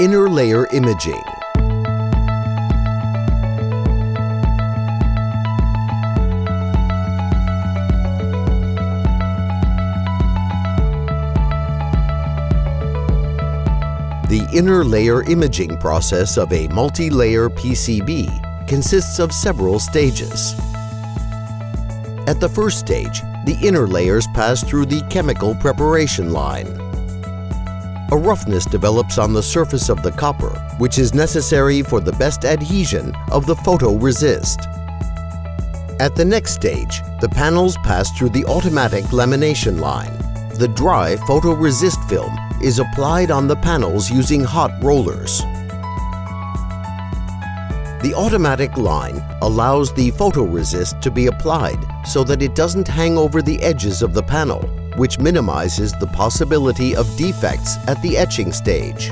Inner layer imaging. The inner layer imaging process of a multi-layer PCB consists of several stages. At the first stage, the inner layers pass through the chemical preparation line. A roughness develops on the surface of the copper, which is necessary for the best adhesion of the photoresist. At the next stage, the panels pass through the automatic lamination line. The dry photoresist film is applied on the panels using hot rollers. The automatic line allows the photoresist to be applied so that it doesn't hang over the edges of the panel, which minimizes the possibility of defects at the etching stage.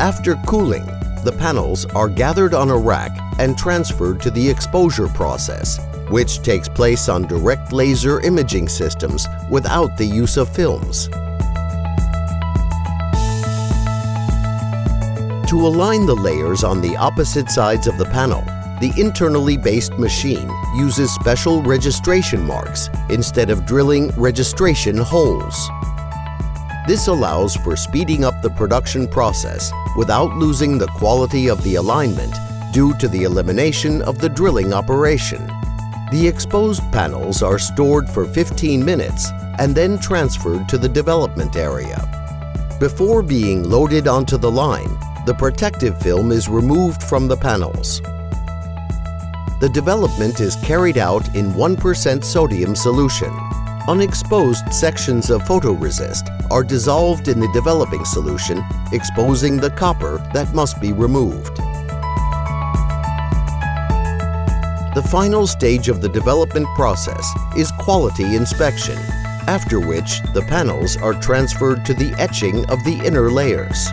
After cooling, the panels are gathered on a rack and transferred to the exposure process, which takes place on direct laser imaging systems without the use of films. To align the layers on the opposite sides of the panel, the internally based machine uses special registration marks instead of drilling registration holes. This allows for speeding up the production process without losing the quality of the alignment due to the elimination of the drilling operation. The exposed panels are stored for 15 minutes and then transferred to the development area. Before being loaded onto the line, the protective film is removed from the panels. The development is carried out in 1% sodium solution. Unexposed sections of photoresist are dissolved in the developing solution, exposing the copper that must be removed. The final stage of the development process is quality inspection, after which the panels are transferred to the etching of the inner layers.